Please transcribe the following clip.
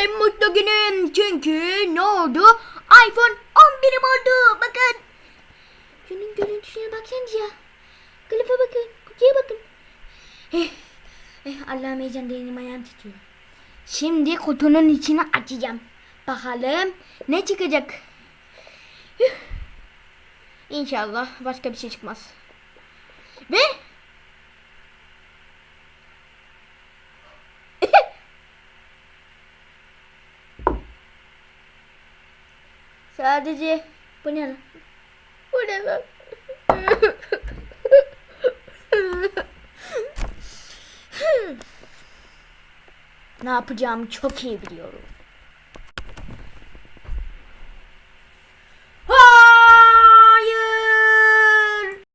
en mutlu günüm. Çünkü ne oldu? iPhone 11'im oldu. Bakın. Şunun görüntüsüne baksanıza. Kılıfa bakın. Kutuya bakın. Eh, eh, Allah'ım heyecan elim ayağım titriyor. Şimdi kutunun içini açacağım. Bakalım ne çıkacak. Üh. İnşallah başka bir şey çıkmaz. Ve sadece bu ne lan? Bu ne lan? ne yapacağımı çok iyi biliyorum.